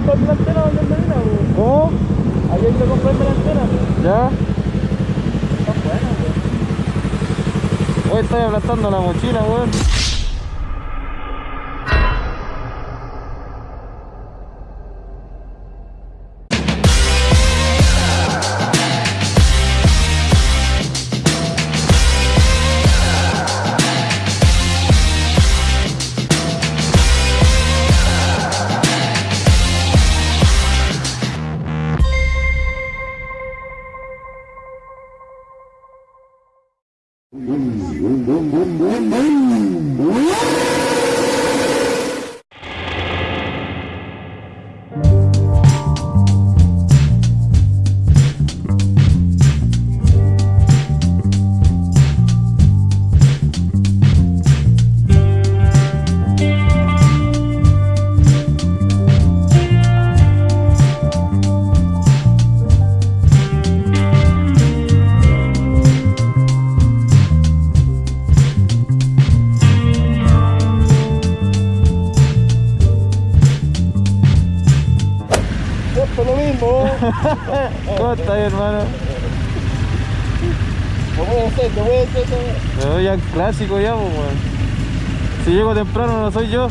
comprarme la antena donde Medina, weón. ¿Cómo? Hay que comprarme la antena. ¿Ya? Está buena. Hoy estoy aplastando la mochila, weón. Esto ¿Cómo estás, hermano? No voy a hacer, no voy a hacer. no. Pero ya clásico ya, pues, weón. Si llego temprano no soy yo.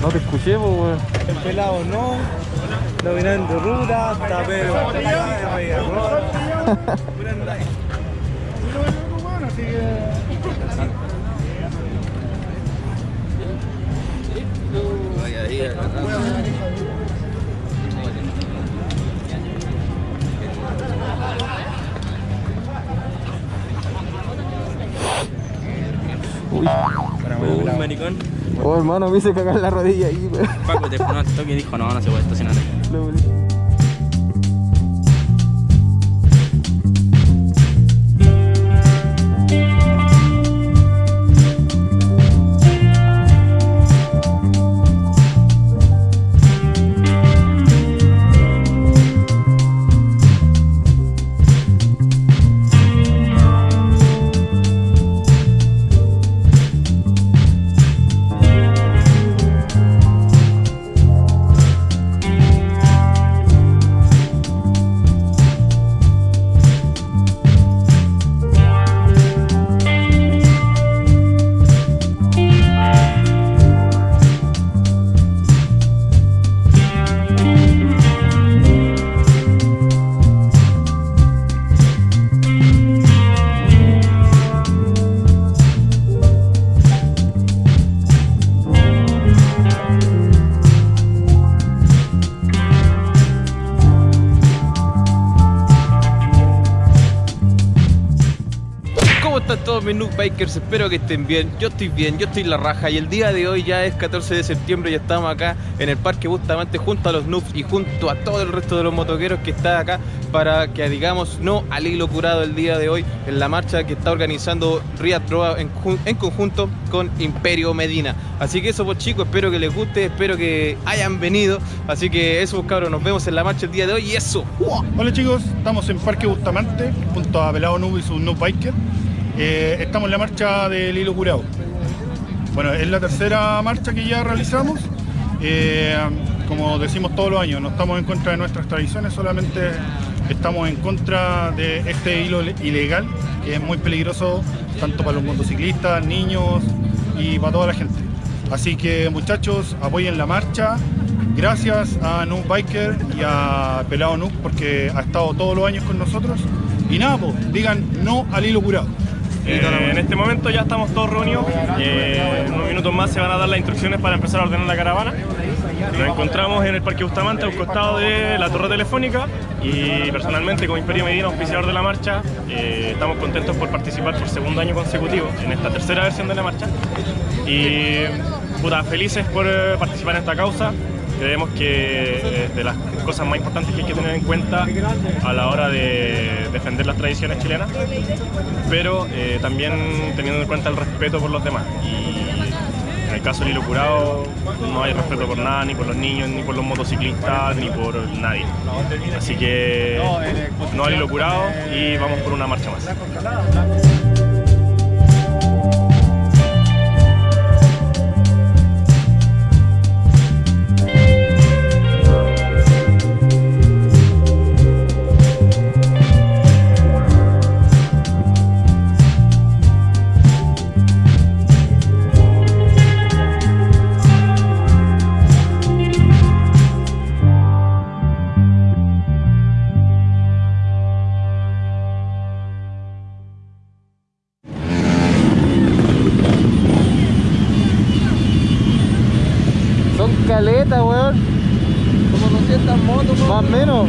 No te escuché, pues, weón. El pelado no, dominando ruta, tapero. Uy. Uy, maricón. Oh, hermano, me hice cagar la rodilla ahí. Paco te ponó al toque y dijo, no, no se puede estacionar ahí. Bikers? Espero que estén bien. Yo estoy bien, yo estoy la raja y el día de hoy ya es 14 de septiembre y estamos acá en el Parque Bustamante junto a los noobs y junto a todo el resto de los motoqueros que está acá para que digamos no al hilo curado el día de hoy en la marcha que está organizando Riyad Roa en, ju- en conjunto con Imperio Medina. Así que eso pues chicos, espero que les guste, espero que hayan venido. Así que eso pues cabros, nos vemos en la marcha el día de hoy y eso. Hola chicos, estamos en Parque Bustamante junto a Pelado Noob y su Noob Biker. Eh, estamos en la marcha del Hilo Curado. Bueno, es la tercera marcha que ya realizamos. Eh, como decimos todos los años, no estamos en contra de nuestras tradiciones, solamente estamos en contra de este hilo ilegal, que es muy peligroso tanto para los motociclistas, niños y para toda la gente. Así que muchachos, apoyen la marcha. Gracias a Noob Biker y a Pelado Noob porque ha estado todos los años con nosotros. Y nada, pues, digan no al hilo curado. Eh, en este momento ya estamos todos reunidos. eh, en unos minutos más se van a dar las instrucciones para empezar a ordenar la caravana. Nos encontramos en el Parque Bustamante, a un costado de la torre telefónica. Y personalmente, como Imperio Medina, auspiciador de la marcha, eh, estamos contentos por participar por segundo año consecutivo en esta tercera versión de la marcha. Y puta, felices por eh, participar en esta causa. Creemos que es de las cosas más importantes que hay que tener en cuenta a la hora de defender las tradiciones chilenas, pero eh, también teniendo en cuenta el respeto por los demás. Y en el caso del hilo curado no hay respeto por nada, ni por los niños, ni por los motociclistas, ni por nadie. Así que no al hilo curado y vamos por una marcha más. Son caletas, weón. Como 200 motos, Más o menos.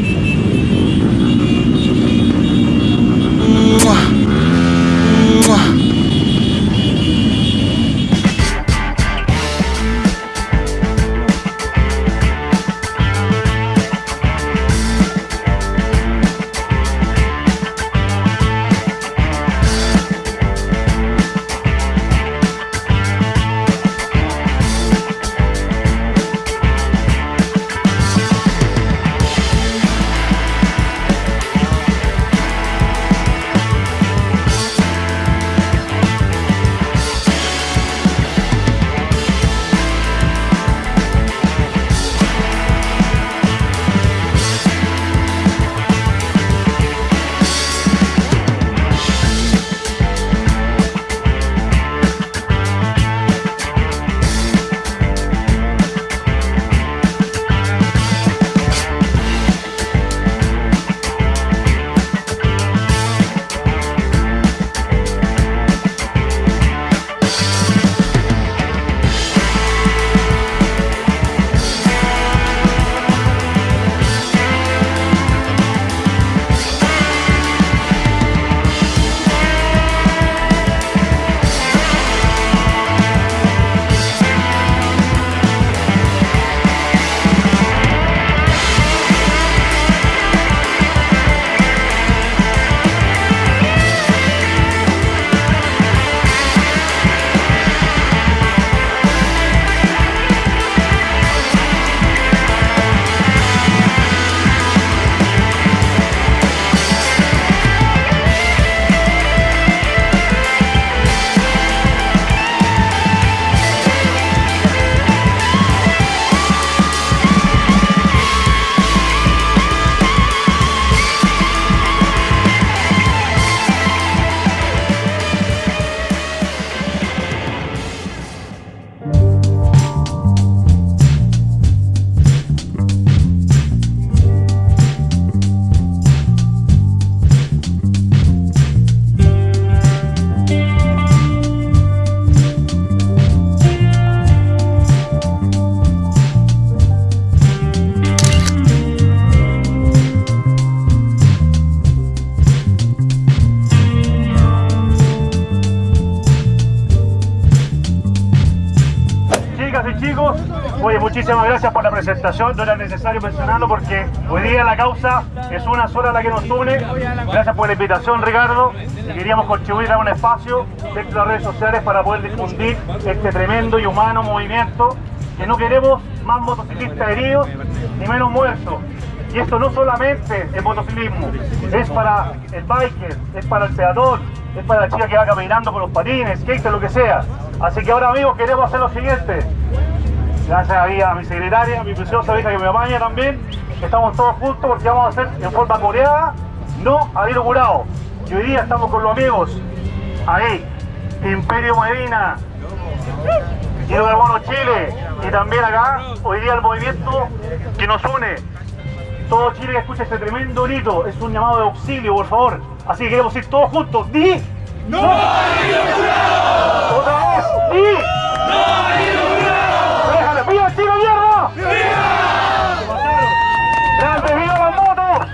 Chicos, oye, muchísimas gracias por la presentación. No era necesario mencionarlo porque hoy día la causa es una sola la que nos une. Gracias por la invitación, Ricardo. Queríamos contribuir a un espacio dentro de las redes sociales para poder difundir este tremendo y humano movimiento que no queremos más motociclistas heridos ni menos muertos. Y esto no solamente es motociclismo, es para el biker, es para el peatón, es para la chica que va caminando con los patines, skater, lo que sea. Así que ahora amigos queremos hacer lo siguiente. Gracias ahí a mi secretaria, a mi preciosa hija que me apaña también. Estamos todos juntos porque vamos a hacer en forma coreada, no a hilo curado. Y hoy día estamos con los amigos. Ahí, Imperio Medina, Hilo Carbono Chile. Y también acá, hoy día el movimiento que nos une. Todo Chile que escucha este tremendo grito es un llamado de auxilio, por favor. Así que queremos ir todos juntos. ¡Di! ¡No ¡Otra vez! ¡Di! ¡Déjale! ¡Viva Chile, mierda! ¡Viva! ¡Grande, viva las motos!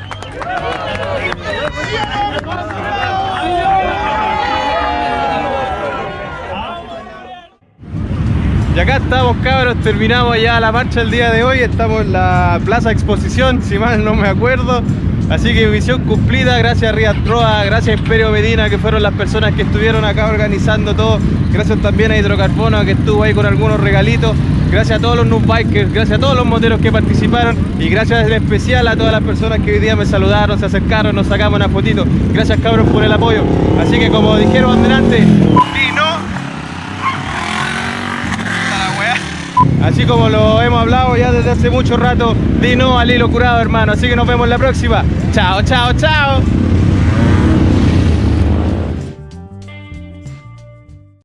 Y acá estamos terminamos ya la marcha el día de hoy. Estamos en la Plaza Exposición, si mal no me acuerdo. Así que misión cumplida, gracias a Rías Troa, gracias a Imperio Medina, que fueron las personas que estuvieron acá organizando todo. Gracias también a Hidrocarbono, que estuvo ahí con algunos regalitos. Gracias a todos los noob bikers, gracias a todos los moteros que participaron y gracias en especial a todas las personas que hoy día me saludaron, se acercaron, nos sacamos una fotito. Gracias cabros por el apoyo. Así que como dijeron delante, y no Así como lo hemos hablado ya desde hace mucho rato, di no al hilo curado, hermano. Así que nos vemos la próxima. Chao, chao, chao.